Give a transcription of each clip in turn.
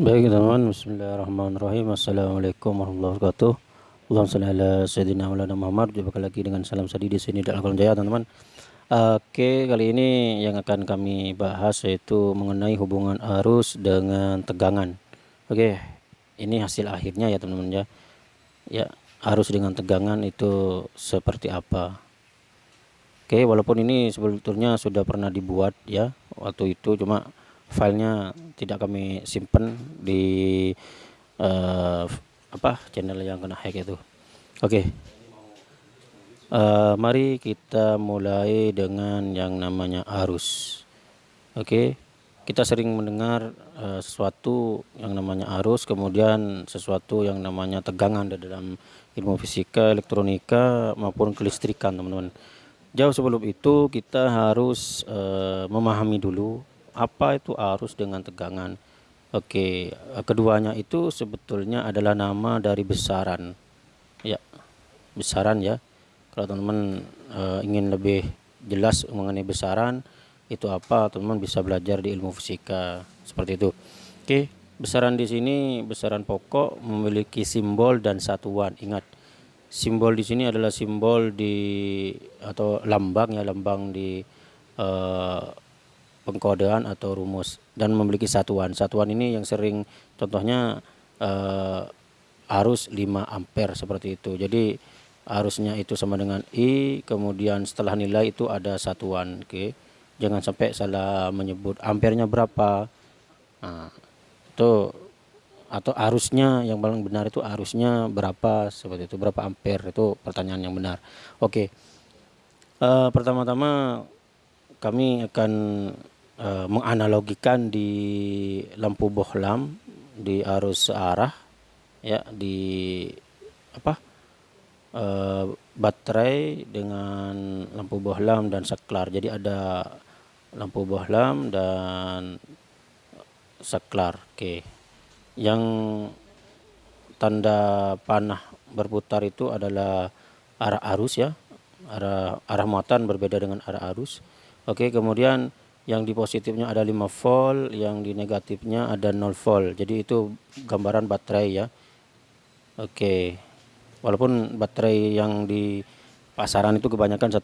Baik teman-teman, bismillahirrahmanirrahim. Assalamualaikum warahmatullahi wabarakatuh. Allahumma salli ala Sayyidina Maulana Muhammad. Jumpa lagi dengan salam sadi di sini di Al-Quran Jaya teman-teman. Oke, kali ini yang akan kami bahas yaitu mengenai hubungan arus dengan tegangan. Oke, ini hasil akhirnya ya teman-teman ya. Ya, arus dengan tegangan itu seperti apa? Oke, walaupun ini sebetulnya sudah pernah dibuat ya Waktu itu. Cuma filenya tidak kami simpan di uh, apa channel yang kena hack itu oke okay. uh, eh, mari kita mulai dengan yang namanya arus oke okay. kita sering mendengar uh, sesuatu yang namanya arus kemudian sesuatu yang namanya tegangan di dalam ilmu fisika elektronika maupun kelistrikan teman-teman jauh sebelum itu kita harus uh, memahami dulu apa itu arus dengan tegangan? Oke keduanya itu sebetulnya adalah nama dari besaran. Ya besaran ya. Kalau teman-teman e, ingin lebih jelas mengenai besaran itu apa teman-teman bisa belajar di ilmu fisika. Seperti itu. Oke besaran di sini besaran pokok memiliki simbol dan satuan. Ingat simbol di sini adalah simbol di atau lambang ya lambang di e, pengkodean atau rumus dan memiliki satuan. Satuan ini yang sering contohnya eh, arus 5 ampere seperti itu. Jadi arusnya itu sama dengan I, kemudian setelah nilai itu ada satuan, oke. Jangan sampai salah menyebut ampernya berapa. Nah, itu atau arusnya yang paling benar itu arusnya berapa seperti itu berapa ampere itu pertanyaan yang benar oke uh, pertama-tama kami akan uh, menganalogikan di lampu bohlam di arus arah ya di apa uh, baterai dengan lampu bohlam dan saklar jadi ada lampu bohlam dan saklar oke. Okay. yang tanda panah berputar itu adalah arah arus ya. Arah arah muatan berbeda dengan arah arus. Oke okay, kemudian yang di positifnya ada 5 volt yang di negatifnya ada 0 volt. Jadi itu gambaran baterai ya. Oke. Walaupun baterai yang di pasaran itu kebanyakan 1,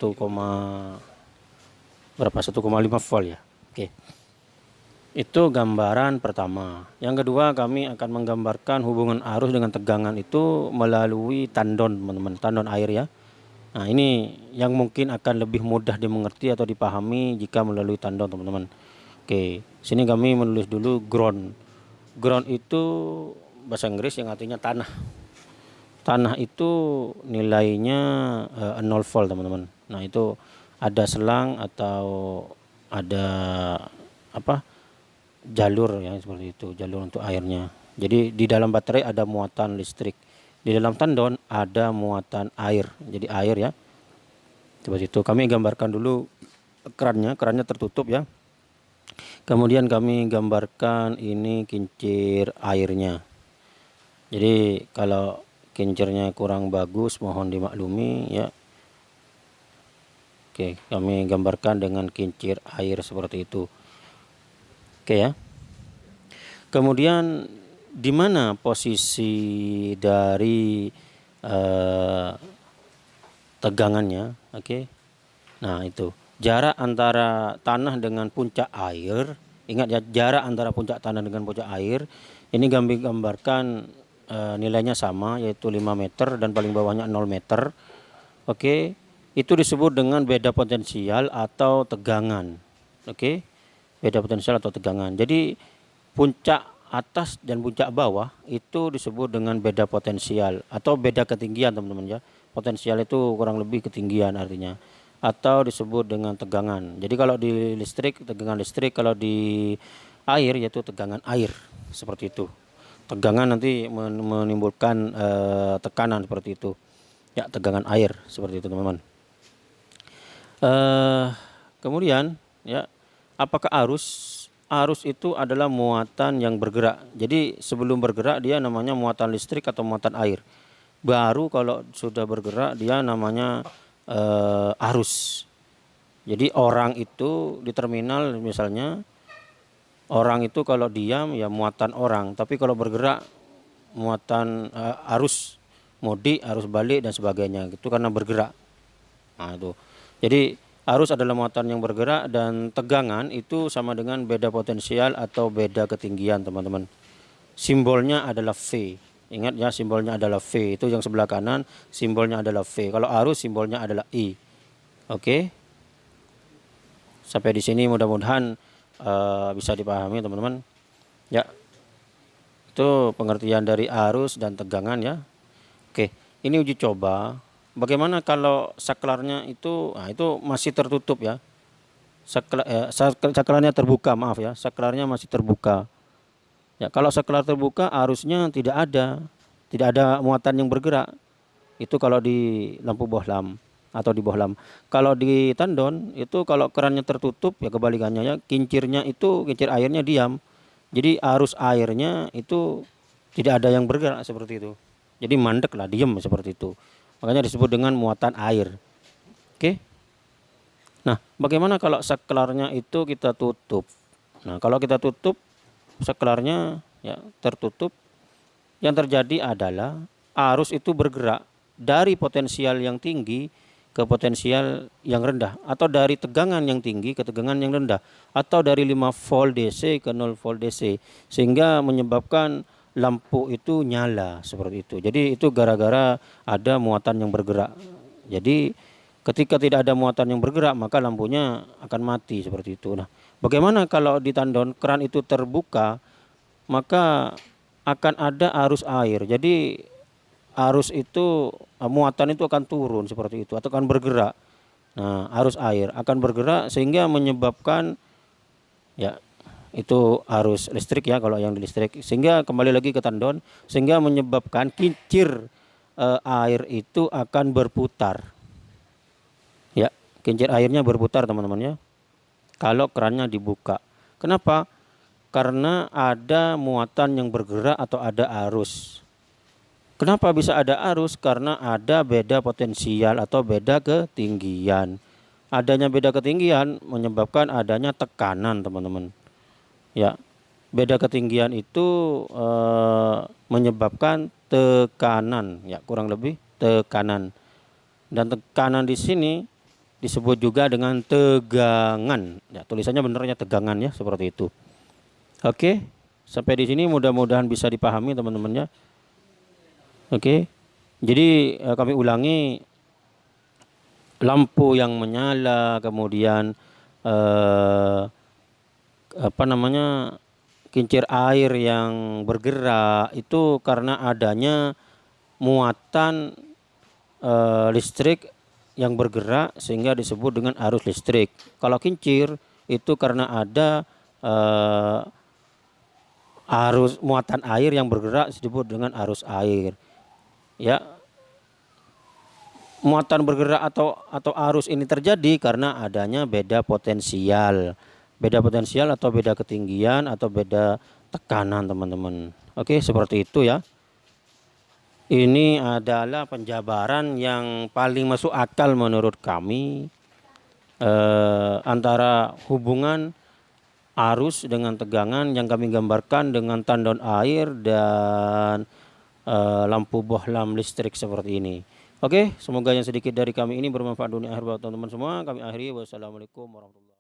berapa? 1,5 volt ya. Oke. Itu gambaran pertama. Yang kedua kami akan menggambarkan hubungan arus dengan tegangan itu melalui tandon teman-teman. Tandon air ya Nah ini yang mungkin akan lebih mudah dimengerti atau dipahami jika melalui tandon teman-teman. Oke, sini kami menulis dulu ground. Ground itu bahasa Inggris yang artinya tanah. Tanah itu nilainya uh, 0 volt teman-teman. Nah itu ada selang atau ada apa jalur ya seperti itu jalur untuk airnya. Jadi di dalam baterai ada muatan listrik di dalam tandon ada muatan air. Jadi air ya. Seperti itu kami gambarkan dulu kerannya. Kerannya tertutup ya. Kemudian kami gambarkan ini kincir airnya. Jadi kalau kincirnya kurang bagus mohon dimaklumi ya. Oke kami gambarkan dengan kincir air seperti itu. Oke ya. Kemudian di mana posisi dari uh, tegangannya oke okay? nah itu jarak antara tanah dengan puncak air ingat ya jarak antara puncak tanah dengan puncak air ini kami gambarkan uh, nilainya sama yaitu 5 meter dan paling bawahnya 0 meter oke okay? itu disebut dengan beda potensial atau tegangan oke okay? beda potensial atau tegangan jadi puncak atas dan puncak bawah itu disebut dengan beda potensial atau beda ketinggian teman-teman ya. Potensial itu kurang lebih ketinggian artinya atau disebut dengan tegangan. Jadi kalau di listrik tegangan listrik kalau di air yaitu tegangan air seperti itu. Tegangan nanti menimbulkan uh, tekanan seperti itu. Ya tegangan air seperti itu teman-teman. Uh, kemudian ya apakah arus arus itu adalah muatan yang bergerak. Jadi sebelum bergerak dia namanya muatan listrik atau muatan air. Baru kalau sudah bergerak dia namanya uh, arus. Jadi orang itu di terminal misalnya orang itu kalau diam ya muatan orang tapi kalau bergerak muatan uh, arus mudik arus balik dan sebagainya itu karena bergerak nah itu jadi arus adalah muatan yang bergerak dan tegangan itu sama dengan beda potensial atau beda ketinggian teman-teman. Simbolnya adalah V. Ingat ya simbolnya adalah V. Itu yang sebelah kanan simbolnya adalah V. Kalau arus simbolnya adalah I. Oke. Sampai di sini mudah-mudahan uh, bisa dipahami teman-teman. Ya. Itu pengertian dari arus dan tegangan ya. Oke, ini uji coba Bagaimana kalau saklarnya itu, nah itu masih tertutup ya. Saklar, eh, saklarnya terbuka, maaf ya, saklarnya masih terbuka. Ya, kalau saklar terbuka arusnya tidak ada, tidak ada muatan yang bergerak. Itu kalau di lampu bohlam atau di bohlam. Kalau di tandon itu kalau kerannya tertutup ya kebalikannya ya, kincirnya itu kincir airnya diam. Jadi arus airnya itu tidak ada yang bergerak seperti itu. Jadi mandek lah, diam seperti itu. Makanya disebut dengan muatan air. Oke. Nah, bagaimana kalau saklarnya itu kita tutup? Nah, kalau kita tutup saklarnya ya tertutup, yang terjadi adalah arus itu bergerak dari potensial yang tinggi ke potensial yang rendah atau dari tegangan yang tinggi ke tegangan yang rendah atau dari 5 volt DC ke 0 volt DC sehingga menyebabkan lampu itu nyala seperti itu. Jadi itu gara-gara ada muatan yang bergerak. Jadi ketika tidak ada muatan yang bergerak maka lampunya akan mati seperti itu. Nah, bagaimana kalau di tandon keran itu terbuka maka akan ada arus air. Jadi arus itu muatan itu akan turun seperti itu atau akan bergerak. Nah, arus air akan bergerak sehingga menyebabkan ya itu arus listrik ya kalau yang di listrik. Sehingga kembali lagi ke tandon sehingga menyebabkan kincir e, air itu akan berputar. Ya kincir airnya berputar teman-teman ya. Kalau kerannya dibuka. Kenapa? Karena ada muatan yang bergerak atau ada arus. Kenapa bisa ada arus? Karena ada beda potensial atau beda ketinggian. Adanya beda ketinggian menyebabkan adanya tekanan teman-teman ya beda ketinggian itu e, menyebabkan tekanan ya kurang lebih tekanan. Dan tekanan di sini disebut juga dengan tegangan. Ya tulisannya benernya tegangan ya seperti itu. Oke sampai di sini mudah-mudahan bisa dipahami teman-teman ya. Oke jadi e, kami ulangi lampu yang menyala kemudian eh, apa namanya kincir air yang bergerak itu karena adanya muatan e, listrik yang bergerak sehingga disebut dengan arus listrik. Kalau kincir itu karena ada e, arus muatan air yang bergerak disebut dengan arus air. Ya. Muatan bergerak atau atau arus ini terjadi karena adanya beda potensial beda potensial atau beda ketinggian atau beda tekanan teman-teman. Oke seperti itu ya. Ini adalah penjabaran yang paling masuk akal menurut kami eh, antara hubungan arus dengan tegangan yang kami gambarkan dengan tandon air dan eh, lampu bohlam listrik seperti ini. Oke semoga yang sedikit dari kami ini bermanfaat dunia akhir buat teman-teman semua. Kami akhiri. Wassalamualaikum warahmatullahi